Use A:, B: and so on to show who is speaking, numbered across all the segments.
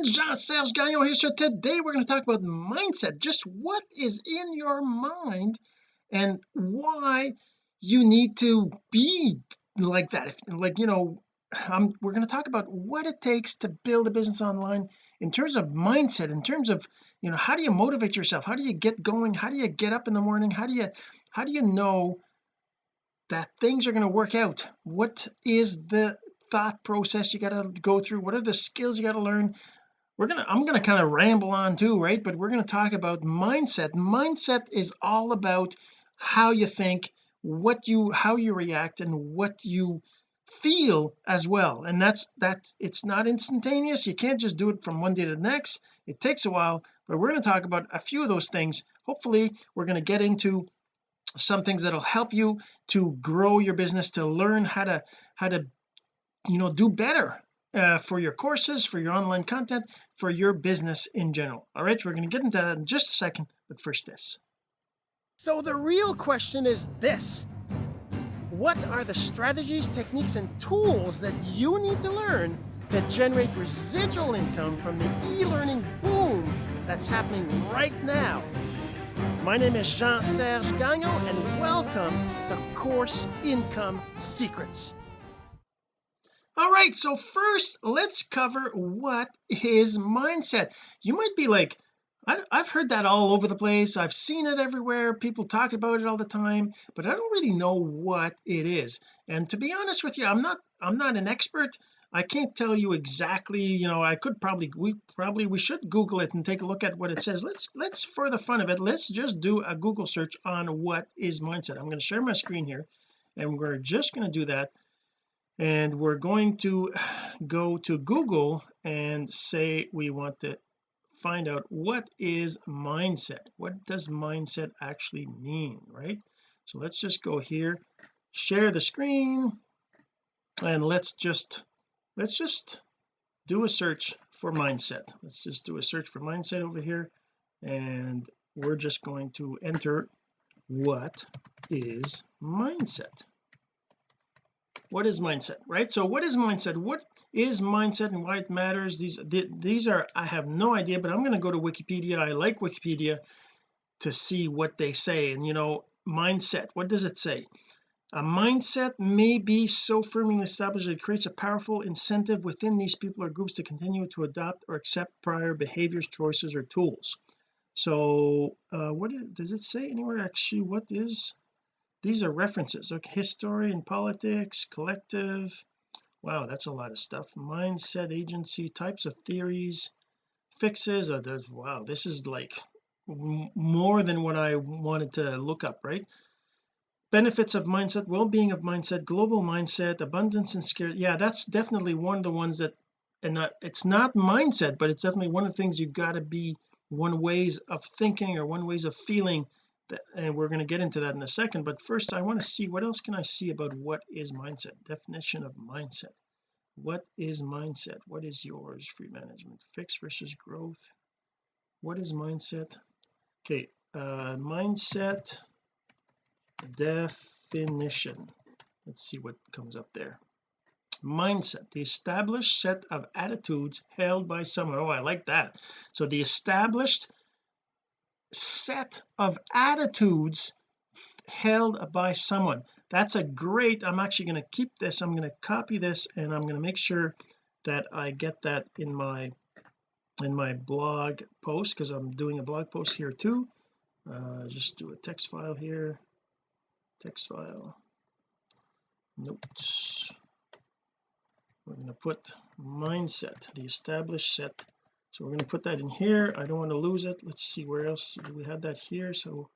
A: friends Jean-Serge Gagnon here so today we're going to talk about mindset. Just what is in your mind and why you need to be like that. If like you know um, we're going to talk about what it takes to build a business online in terms of mindset in terms of you know how do you motivate yourself? How do you get going? How do you get up in the morning? How do you how do you know that things are going to work out? What is the thought process you got to go through? What are the skills you got to learn we're gonna I'm gonna kind of ramble on too right? But we're to talk about mindset. Mindset is all about how you think what you how you react and what you feel as well. And that's that it's not instantaneous. You can't just do it from one day to the next. It takes a while. But we're going to talk about a few of those things. Hopefully we're going to get into some things that'll help you to grow your business to learn how to how to you know do better uh, for your courses for your online content for your business in general all right we're going to get into that in just a second but first this so the real question is this what are the strategies, techniques, and tools that you need to learn to generate residual income from the e-learning boom that's happening right now? My name is Jean-Serge Gagnon, and welcome to Course Income Secrets. All right, so first let's cover what is mindset. You might be like, I, have heard that all over the place. I've seen it everywhere. People talk about it all the time but I don't really know what it is. And to be honest with you I'm not I'm not an expert. I can't tell you exactly you know I could probably we probably we should google it and take a look at what it says. Let's let's for the fun of it let's just do a google search on what is mindset. I'm going to share my screen here and we're just going to do that and we're going to go to Google and say we want to find out what is mindset? What does mindset actually mean right? So let's just go here share the screen and let's just let's just do a search for mindset. Let's just do a search for mindset over here and we're just going to enter what is mindset what is mindset right? So what is mindset? What is mindset and why it matters? These these are I have no idea but I'm going to go to Wikipedia. I like Wikipedia to see what they say and you know mindset. What does it say? A mindset may be so firmly established that it creates a powerful incentive within these people or groups to continue to adopt or accept prior behaviors choices or tools. So uh what is, does it say anywhere? Actually what is these are references. Okay history and politics collective. Wow that's a lot of stuff. Mindset agency types of theories fixes there's wow this is like more than what I wanted to look up right? Benefits of mindset well-being of mindset global mindset abundance and scarcity yeah that's definitely one of the ones that and not it's not mindset but it's definitely one of the things you got to be one ways of thinking or one ways of feeling and we're going to get into that in a second but first I want to see what else can I see about what is mindset? Definition of mindset. What is mindset? What is yours? Free management fixed versus growth. What is mindset? Okay uh mindset definition. Let's see what comes up there. Mindset the established set of attitudes held by someone. Oh I like that. So the established set of attitudes held by someone. That's a great I'm actually going to keep this I'm going to copy this and I'm going to make sure that I get that in my in my blog post because I'm doing a blog post here too. Uh, just do a text file here. Text file. Notes. We're going to put mindset the established set so we're going to put that in here. I don't want to lose it. Let's see where else we had that here? So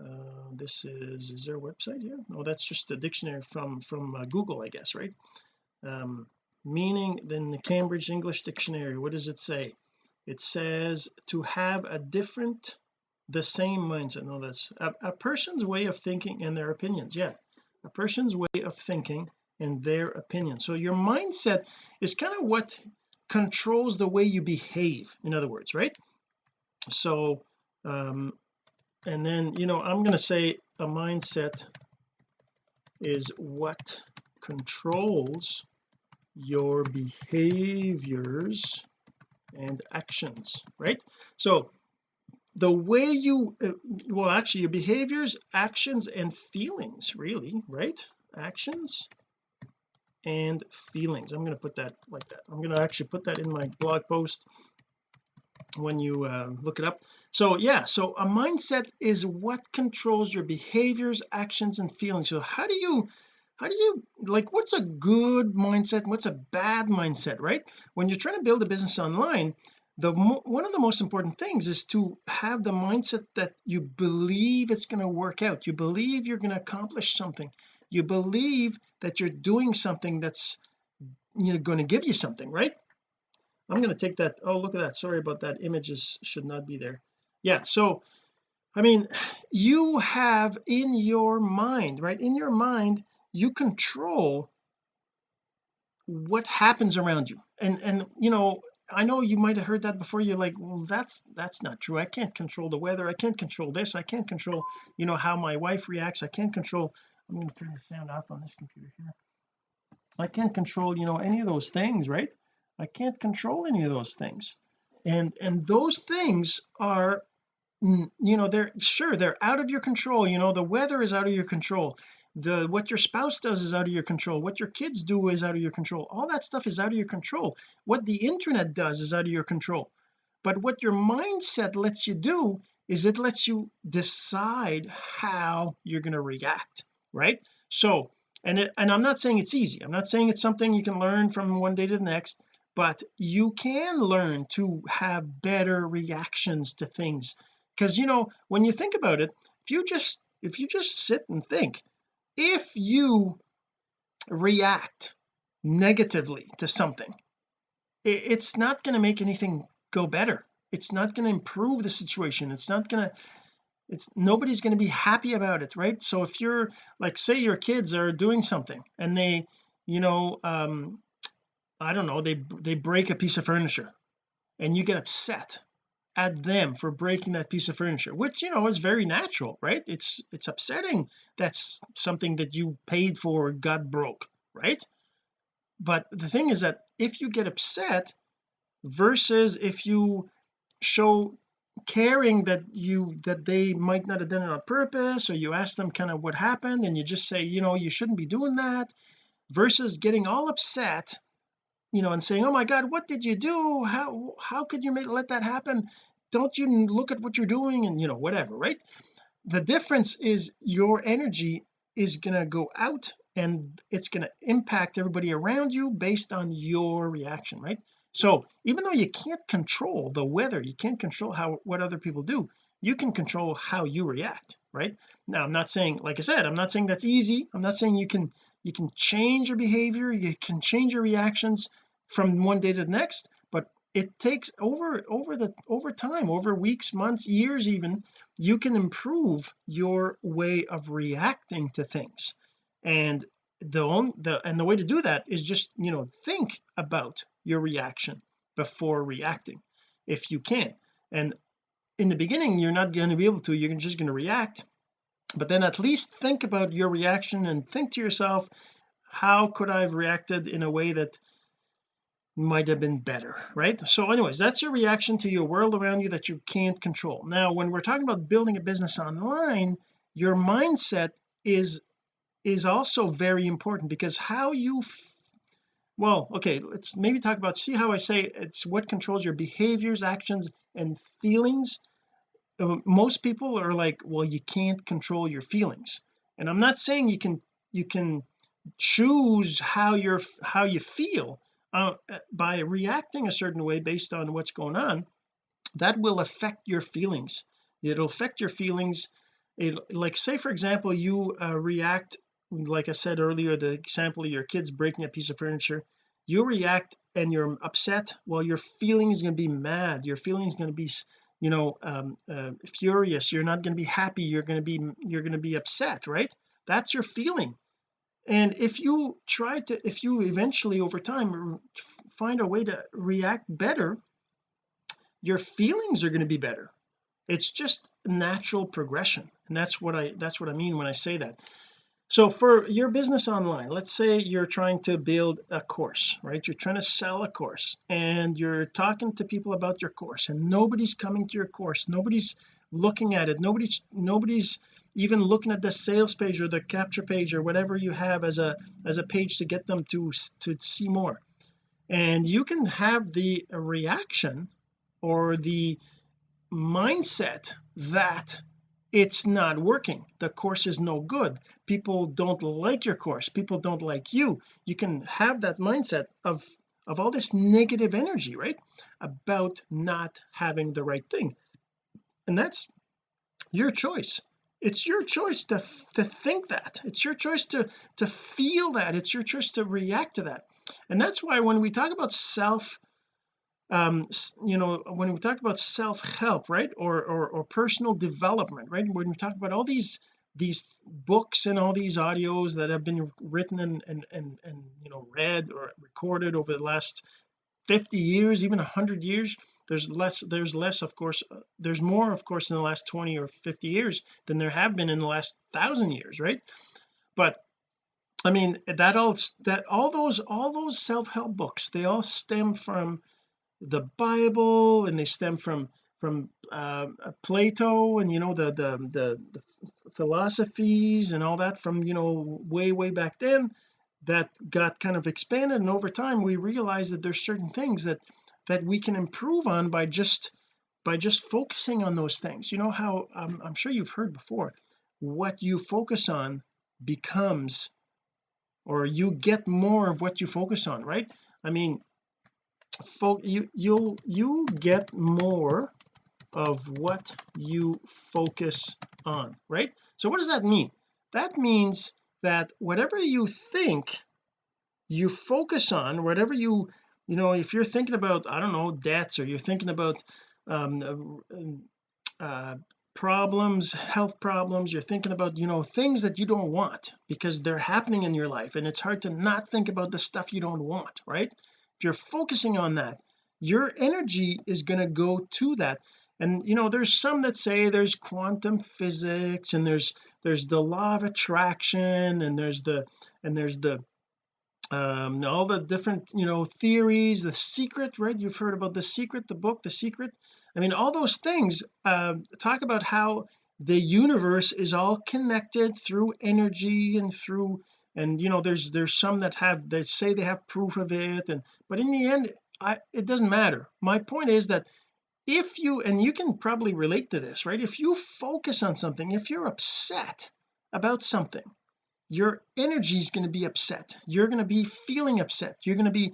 A: uh, this is is there a website here? No that's just a dictionary from from uh, Google I guess right? Um, meaning then the Cambridge English Dictionary what does it say? It says to have a different the same mindset. No that's a, a person's way of thinking and their opinions. Yeah a person's way of thinking and their opinion. So your mindset is kind of what controls the way you behave in other words right? So um and then you know I'm going to say a mindset is what controls your behaviors and actions right? So the way you uh, well actually your behaviors actions and feelings really right? Actions and feelings. I'm going to put that like that. I'm going to actually put that in my blog post when you uh, look it up. So yeah so a mindset is what controls your behaviors actions and feelings. So how do you how do you like what's a good mindset what's a bad mindset right? When you're trying to build a business online the one of the most important things is to have the mindset that you believe it's going to work out. You believe you're going to accomplish something you believe that you're doing something that's you know going to give you something right? I'm going to take that oh look at that sorry about that images should not be there. Yeah so I mean you have in your mind right in your mind you control what happens around you. And and you know I know you might have heard that before you're like well that's that's not true. I can't control the weather I can't control this I can't control you know how my wife reacts I can't control I'm going to turn the sound off on this computer here. I can't control you know any of those things right? I can't control any of those things. And and those things are mm, you know they're sure they're out of your control. You know the weather is out of your control. The what your spouse does is out of your control. What your kids do is out of your control. All that stuff is out of your control. What the internet does is out of your control. But what your mindset lets you do is it lets you decide how you're going to react right? So and it, and I'm not saying it's easy. I'm not saying it's something you can learn from one day to the next but you can learn to have better reactions to things. Because you know when you think about it if you just if you just sit and think if you react negatively to something it's not going to make anything go better. It's not going to improve the situation. It's not going to it's nobody's going to be happy about it right? So if you're like say your kids are doing something and they you know um I don't know they they break a piece of furniture and you get upset at them for breaking that piece of furniture which you know is very natural right? It's it's upsetting that's something that you paid for got broke right? But the thing is that if you get upset versus if you show caring that you that they might not have done it on purpose or you ask them kind of what happened and you just say you know you shouldn't be doing that versus getting all upset you know and saying oh my god what did you do? How how could you make, let that happen? Don't you look at what you're doing and you know whatever right? The difference is your energy is going to go out and it's going to impact everybody around you based on your reaction right so even though you can't control the weather you can't control how what other people do you can control how you react right? Now I'm not saying like I said I'm not saying that's easy. I'm not saying you can you can change your behavior you can change your reactions from one day to the next but it takes over over the over time over weeks months years even you can improve your way of reacting to things. And the only the and the way to do that is just you know think about your reaction before reacting if you can. And in the beginning you're not going to be able to you're just going to react. But then at least think about your reaction and think to yourself how could I have reacted in a way that might have been better right? So anyways that's your reaction to your world around you that you can't control. Now when we're talking about building a business online your mindset is is also very important because how you well okay let's maybe talk about see how I say it's what controls your behaviors actions and feelings. Uh, most people are like well you can't control your feelings. And I'm not saying you can you can choose how you're how you feel uh, by reacting a certain way based on what's going on. That will affect your feelings. It'll affect your feelings. It, like say for example you uh, react like I said earlier the example of your kids breaking a piece of furniture you react and you're upset well your feeling is going to be mad your feeling is going to be you know um, uh, furious you're not going to be happy you're going to be you're going to be upset right? That's your feeling. And if you try to if you eventually over time find a way to react better your feelings are going to be better. It's just natural progression and that's what I that's what I mean when I say that so for your business online let's say you're trying to build a course right? You're trying to sell a course and you're talking to people about your course and nobody's coming to your course. Nobody's looking at it. Nobody's nobody's even looking at the sales page or the capture page or whatever you have as a as a page to get them to to see more. And you can have the reaction or the mindset that it's not working. The course is no good. People don't like your course. People don't like you. You can have that mindset of of all this negative energy right about not having the right thing. And that's your choice. It's your choice to to think that. It's your choice to to feel that. It's your choice to react to that. And that's why when we talk about self um you know when we talk about self-help right or, or or personal development right when we talk about all these these books and all these audios that have been written and and and, and you know read or recorded over the last 50 years even 100 years there's less there's less of course uh, there's more of course in the last 20 or 50 years than there have been in the last thousand years right? But I mean that all that all those all those self-help books they all stem from the Bible and they stem from from uh, Plato and you know the, the the the philosophies and all that from you know way way back then that got kind of expanded. And over time we realized that there's certain things that that we can improve on by just by just focusing on those things. You know how um, I'm sure you've heard before what you focus on becomes or you get more of what you focus on right? I mean you you'll you get more of what you focus on right? So what does that mean? That means that whatever you think you focus on whatever you you know if you're thinking about I don't know debts or you're thinking about um uh, uh, problems health problems you're thinking about you know things that you don't want because they're happening in your life and it's hard to not think about the stuff you don't want right if you're focusing on that your energy is going to go to that. And you know there's some that say there's quantum physics and there's there's the law of attraction and there's the and there's the um all the different you know theories the secret right? You've heard about the secret the book the secret. I mean all those things uh, talk about how the universe is all connected through energy and through and you know there's there's some that have they say they have proof of it and but in the end I it doesn't matter. My point is that if you and you can probably relate to this right? If you focus on something if you're upset about something your energy is going to be upset. You're going to be feeling upset. You're going to be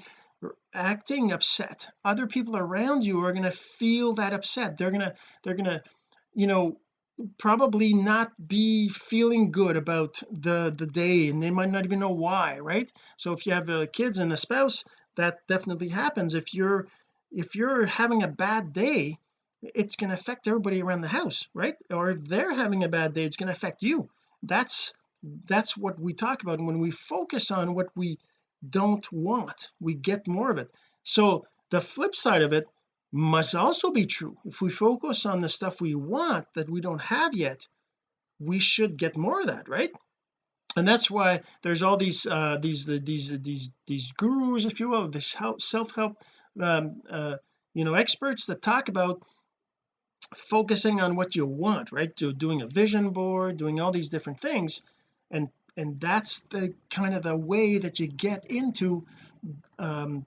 A: acting upset. Other people around you are going to feel that upset. They're going to they're going to you know probably not be feeling good about the the day and they might not even know why right? So if you have uh, kids and a spouse that definitely happens. If you're if you're having a bad day it's going to affect everybody around the house right? Or if they're having a bad day it's going to affect you. That's that's what we talk about when we focus on what we don't want we get more of it. So the flip side of it must also be true. If we focus on the stuff we want that we don't have yet we should get more of that right? And that's why there's all these uh these these these these gurus if you will this help self-help um uh you know experts that talk about focusing on what you want right? To doing a vision board doing all these different things and and that's the kind of the way that you get into um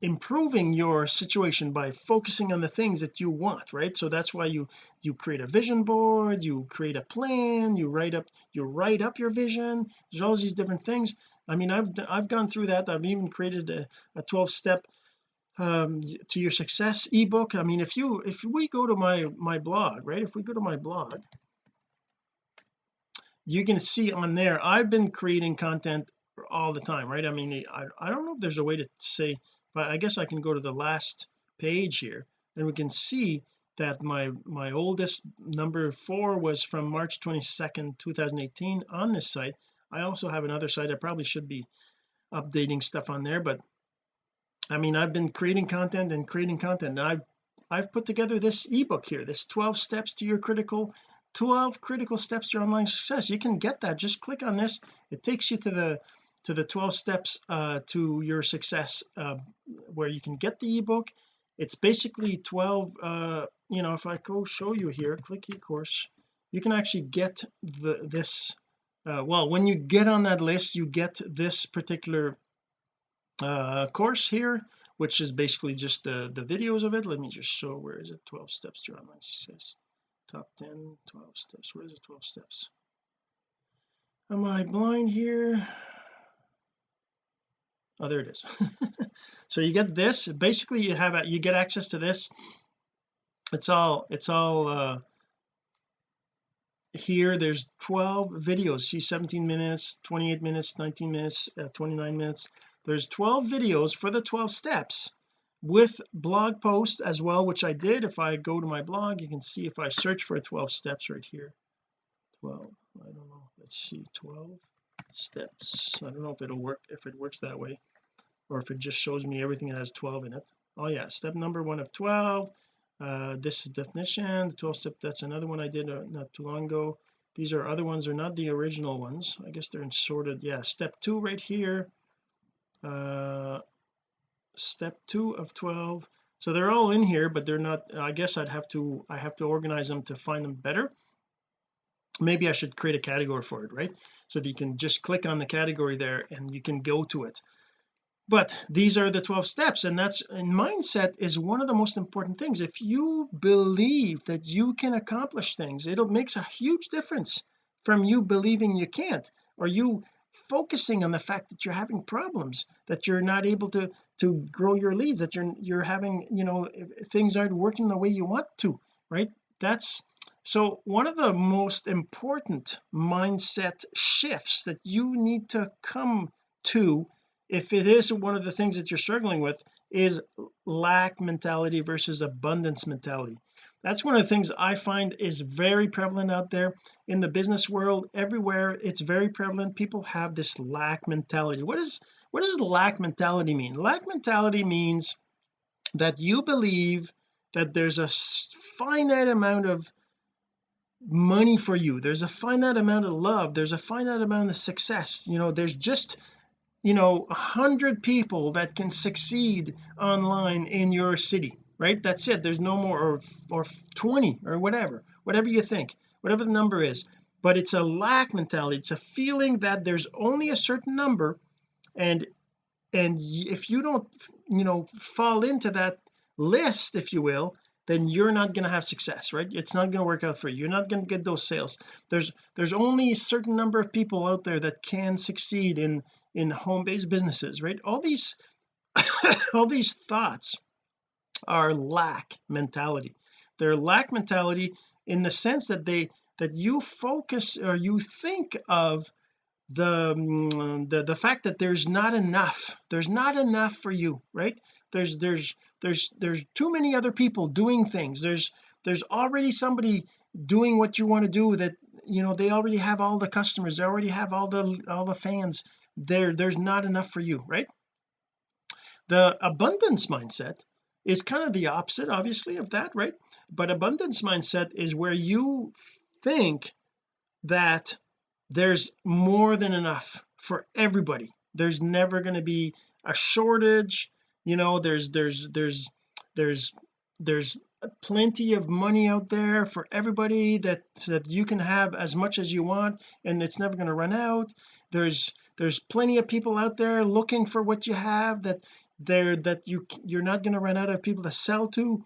A: improving your situation by focusing on the things that you want right? So that's why you you create a vision board you create a plan you write up you write up your vision. There's all these different things. I mean I've I've gone through that. I've even created a, a 12 step um to your success ebook. I mean if you if we go to my my blog right? If we go to my blog you can see on there I've been creating content all the time right? I mean I, I don't know if there's a way to say but I guess I can go to the last page here. And we can see that my my oldest number four was from March 22nd 2018 on this site. I also have another site. I probably should be updating stuff on there but I mean I've been creating content and creating content and I've I've put together this ebook here this 12 steps to your critical 12 critical steps to your online success. You can get that. Just click on this. It takes you to the to the 12 steps uh, to your success uh, where you can get the ebook. It's basically 12 uh, you know if I go show you here click e-course you can actually get the this uh, well when you get on that list you get this particular uh, course here which is basically just the the videos of it. Let me just show where is it? 12 steps to online success. Top 10 12 steps. Where's the 12 steps? Am I blind here oh there it is. So you get this. Basically you have a, you get access to this. It's all it's all uh here. There's 12 videos. See 17 minutes 28 minutes 19 minutes uh, 29 minutes. There's 12 videos for the 12 steps with blog posts as well which I did. If I go to my blog you can see if I search for 12 steps right here. 12 I don't know. Let's see. 12 steps. I don't know if it'll work if it works that way or if it just shows me everything that has 12 in it. Oh yeah step number one of 12 uh this is definition the 12 step that's another one I did uh, not too long ago. These are other ones they're not the original ones. I guess they're in sorted yeah step two right here uh step two of 12 so they're all in here but they're not I guess I'd have to I have to organize them to find them better maybe I should create a category for it right? So that you can just click on the category there and you can go to it. But these are the 12 steps and that's and mindset is one of the most important things. If you believe that you can accomplish things it'll makes a huge difference from you believing you can't. Or you focusing on the fact that you're having problems that you're not able to to grow your leads that you're you're having you know things aren't working the way you want to right? That's so one of the most important mindset shifts that you need to come to if it is one of the things that you're struggling with is lack mentality versus abundance mentality. That's one of the things I find is very prevalent out there in the business world. Everywhere it's very prevalent. People have this lack mentality. What is what does lack mentality mean? Lack mentality means that you believe that there's a finite amount of money for you. There's a finite amount of love. There's a finite amount of success. You know there's just you know a hundred people that can succeed online in your city right? That's it. There's no more or, or 20 or whatever whatever you think whatever the number is. But it's a lack mentality. It's a feeling that there's only a certain number and and if you don't you know fall into that list if you will then you're not going to have success right? It's not going to work out for you. You're not going to get those sales. There's there's only a certain number of people out there that can succeed in in home-based businesses right? All these all these thoughts are lack mentality. They're lack mentality in the sense that they that you focus or you think of the mm, the the fact that there's not enough there's not enough for you right? There's there's there's there's too many other people doing things. There's there's already somebody doing what you want to do that you know they already have all the customers they already have all the all the fans. There there's not enough for you right? The abundance mindset is kind of the opposite obviously of that right? But abundance mindset is where you think that there's more than enough for everybody. There's never going to be a shortage you know there's there's there's there's there's plenty of money out there for everybody that that you can have as much as you want and it's never going to run out. There's there's plenty of people out there looking for what you have that they're that you you're not going to run out of people to sell to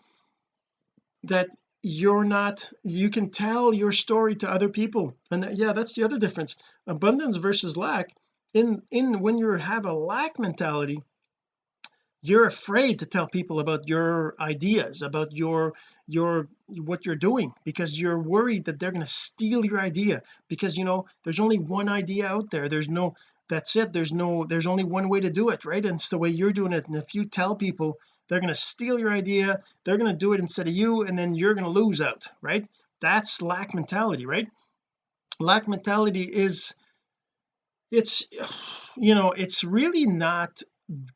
A: that you're not you can tell your story to other people. And that, yeah that's the other difference. Abundance versus lack. In in when you have a lack mentality you're afraid to tell people about your ideas about your your what you're doing because you're worried that they're going to steal your idea. Because you know there's only one idea out there. There's no that's it. There's no there's only one way to do it right? And it's the way you're doing it. And if you tell people they're going to steal your idea. They're going to do it instead of you and then you're going to lose out right? That's lack mentality right? Lack mentality is it's you know it's really not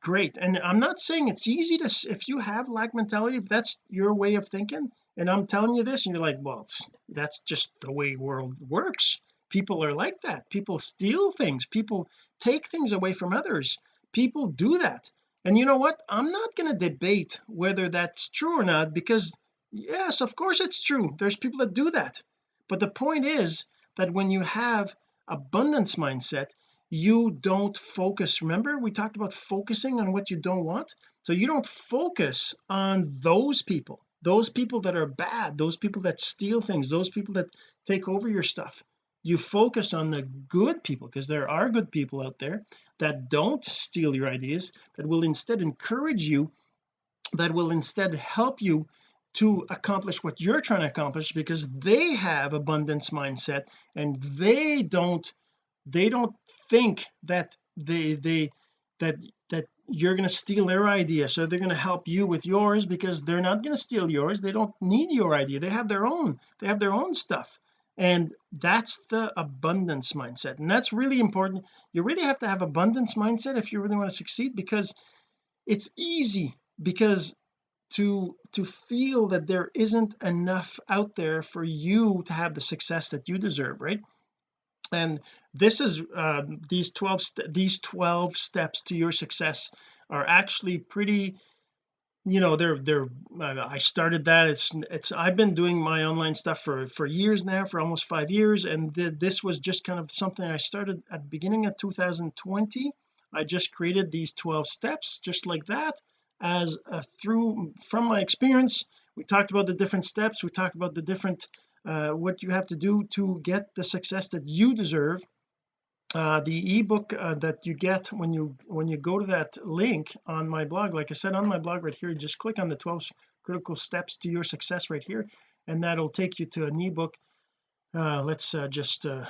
A: great. And I'm not saying it's easy to if you have lack mentality if that's your way of thinking and I'm telling you this and you're like well that's just the way world works. People are like that. People steal things. People take things away from others. People do that and you know what? I'm not going to debate whether that's true or not because yes of course it's true. There's people that do that. But the point is that when you have abundance mindset you don't focus. Remember we talked about focusing on what you don't want? So you don't focus on those people those people that are bad those people that steal things those people that take over your stuff you focus on the good people because there are good people out there that don't steal your ideas that will instead encourage you that will instead help you to accomplish what you're trying to accomplish because they have abundance mindset and they don't they don't think that they they that that you're going to steal their idea. So they're going to help you with yours because they're not going to steal yours. They don't need your idea. They have their own they have their own stuff and that's the abundance mindset. And that's really important. You really have to have abundance mindset if you really want to succeed because it's easy because to to feel that there isn't enough out there for you to have the success that you deserve right? And this is uh, these 12 these 12 steps to your success are actually pretty you know they're they're I started that. It's it's I've been doing my online stuff for for years now for almost five years. And th this was just kind of something I started at the beginning of 2020 I just created these 12 steps just like that as uh, through from my experience. We talked about the different steps. We talked about the different uh, what you have to do to get the success that you deserve uh, the ebook uh, that you get when you when you go to that link on my blog like I said on my blog right here just click on the 12 critical steps to your success right here and that'll take you to an ebook. Uh, let's uh, just uh,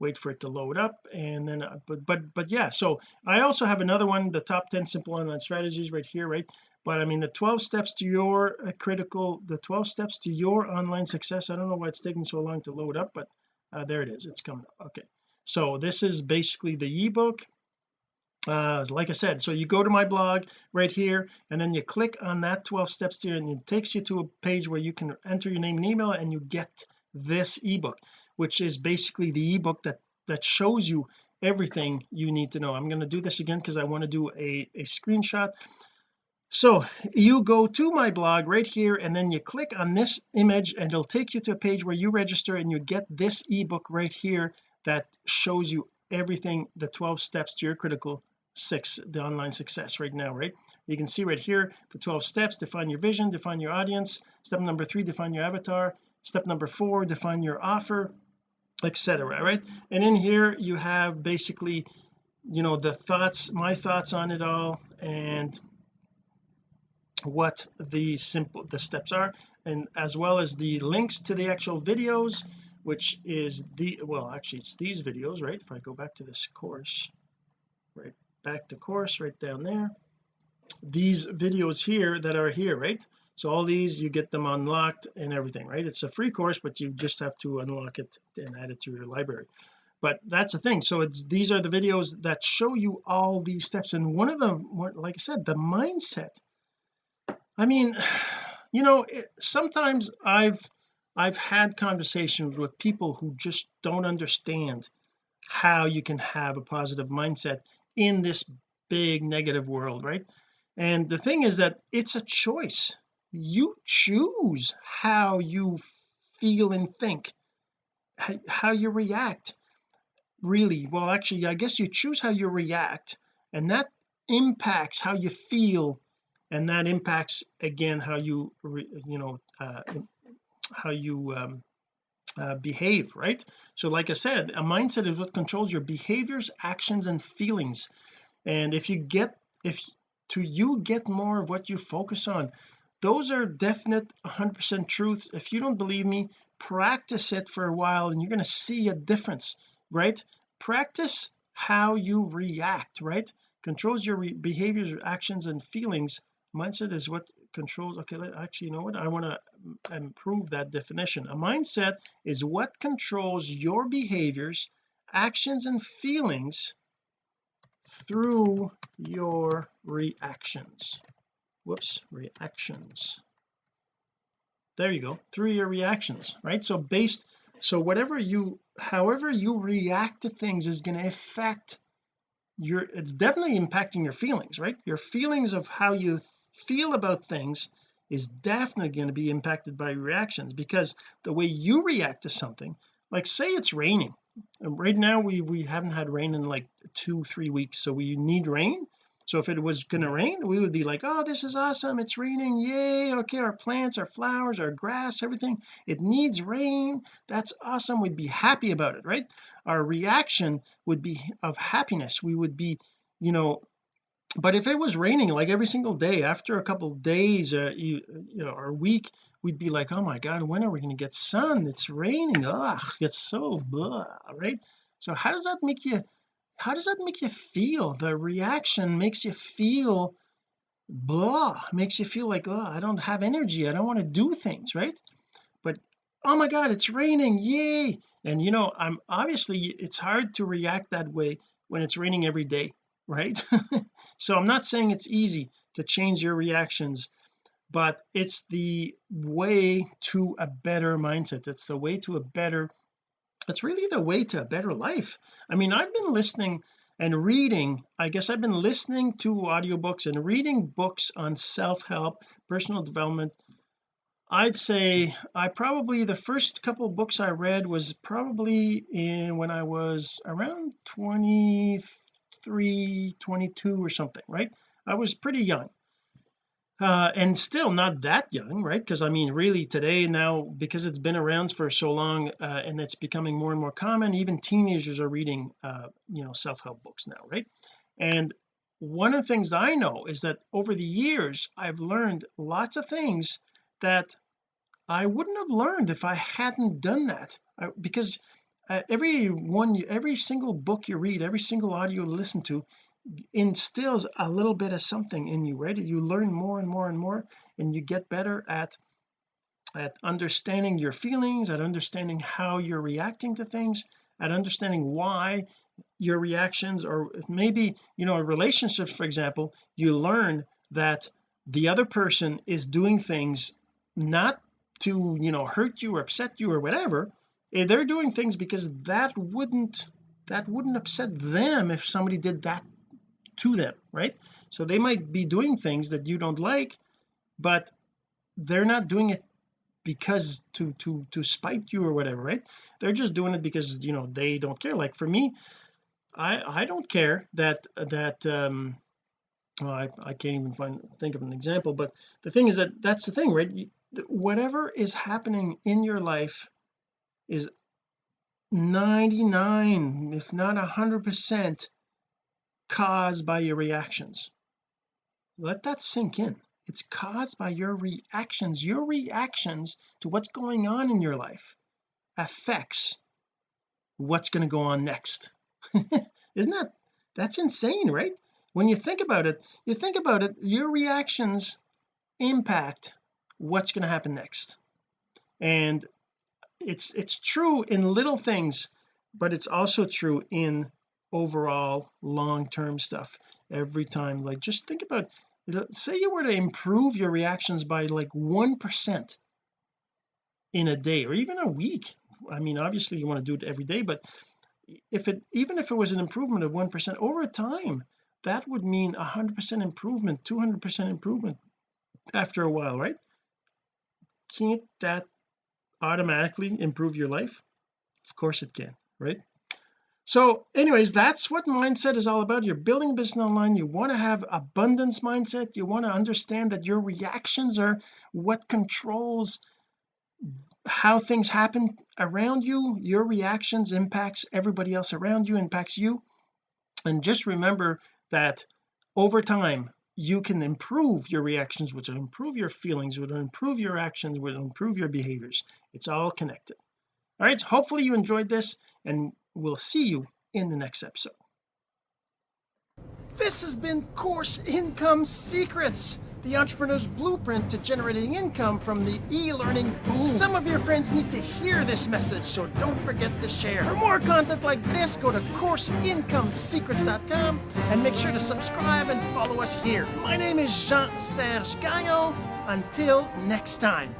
A: wait for it to load up and then but but but yeah so I also have another one the top 10 simple online strategies right here right? But I mean the 12 steps to your critical the 12 steps to your online success I don't know why it's taking so long to load up but there it is it's coming up okay so this is basically the ebook. Uh like I said so you go to my blog right here and then you click on that 12 steps to and it takes you to a page where you can enter your name and email and you get this ebook which is basically the ebook that that shows you everything you need to know. I'm going to do this again because I want to do a, a screenshot. So you go to my blog right here and then you click on this image and it'll take you to a page where you register and you get this ebook right here that shows you everything the 12 steps to your critical six the online success right now right? You can see right here the 12 steps define your vision define your audience. Step number three define your avatar. Step number four define your offer etc right? And in here you have basically you know the thoughts my thoughts on it all and what the simple the steps are and as well as the links to the actual videos which is the well actually it's these videos right? If I go back to this course right back to course right down there. These videos here that are here right? So all these you get them unlocked and everything right? It's a free course but you just have to unlock it and add it to your library. But that's the thing. So it's these are the videos that show you all these steps. And one of them like I said the mindset. I mean you know it, sometimes I've I've had conversations with people who just don't understand how you can have a positive mindset in this big negative world right? And the thing is that it's a choice. You choose how you feel and think how you react really. Well actually I guess you choose how you react and that impacts how you feel and that impacts again how you you know uh, how you um, uh, behave right? So like I said a mindset is what controls your behaviors actions and feelings. And if you get if to you get more of what you focus on those are definite 100% truth if you don't believe me practice it for a while and you're going to see a difference right? Practice how you react right? Controls your behaviors actions and feelings. Mindset is what controls okay actually you know what? I want to improve that definition. A mindset is what controls your behaviors actions and feelings through your reactions. Whoops reactions. There you go through your reactions right? So based so whatever you however you react to things is going to affect your it's definitely impacting your feelings right? Your feelings of how you feel about things is definitely going to be impacted by reactions because the way you react to something like say it's raining. And right now we we haven't had rain in like two three weeks so we need rain. So if it was going to rain we would be like oh this is awesome. It's raining. Yay. Okay our plants our flowers our grass everything. It needs rain. That's awesome. We'd be happy about it right? Our reaction would be of happiness. We would be you know but if it was raining like every single day after a couple days uh, you, you know or a week we'd be like oh my god when are we going to get sun? It's raining. Ugh it's so blah right? So how does that make you how does that make you feel? The reaction makes you feel blah makes you feel like oh I don't have energy. I don't want to do things right? But oh my god it's raining. Yay. And you know I'm obviously it's hard to react that way when it's raining every day right? So I'm not saying it's easy to change your reactions but it's the way to a better mindset. It's the way to a better it's really the way to a better life. I mean I've been listening and reading I guess I've been listening to audiobooks and reading books on self-help personal development. I'd say I probably the first couple books I read was probably in when I was around 23 22 or something right? I was pretty young. Uh, and still not that young right? Because I mean really today now because it's been around for so long uh, and it's becoming more and more common even teenagers are reading uh, you know self-help books now right? And one of the things I know is that over the years I've learned lots of things that I wouldn't have learned if I hadn't done that. I, because uh, every one every single book you read every single audio you listen to instills a little bit of something in you right? You learn more and more and more and you get better at at understanding your feelings at understanding how you're reacting to things at understanding why your reactions or maybe you know relationships for example you learn that the other person is doing things not to you know hurt you or upset you or whatever they're doing things because that wouldn't that wouldn't upset them if somebody did that to them right? So they might be doing things that you don't like but they're not doing it because to to to spite you or whatever right? They're just doing it because you know they don't care. Like for me I I don't care that that um well, I, I can't even find think of an example but the thing is that that's the thing right? Whatever is happening in your life is 99 if not a hundred percent caused by your reactions. Let that sink in. It's caused by your reactions. Your reactions to what's going on in your life affects what's going to go on next. Isn't that that's insane right? When you think about it you think about it your reactions impact what's going to happen next. And it's it's true in little things but it's also true in overall long-term stuff. Every time like just think about say you were to improve your reactions by like one percent in a day or even a week. I mean obviously you want to do it every day but if it even if it was an improvement of one percent over time that would mean a hundred percent improvement 200 percent improvement after a while right? Can't that automatically improve your life? Of course it can right? So anyways that's what mindset is all about. You're building business online. You want to have abundance mindset. You want to understand that your reactions are what controls how things happen around you. Your reactions impacts everybody else around you impacts you. And just remember that over time you can improve your reactions which will improve your feelings which will improve your actions which will improve your behaviors. It's all connected. All right hopefully you enjoyed this and we'll see you in the next episode. This has been course income secrets the entrepreneur's blueprint to generating income from the e-learning boom. Some of your friends need to hear this message so don't forget to share. For more content like this go to courseincomesecrets.com and make sure to subscribe and follow us here. My name is Jean-Serge Gagnon. Until next time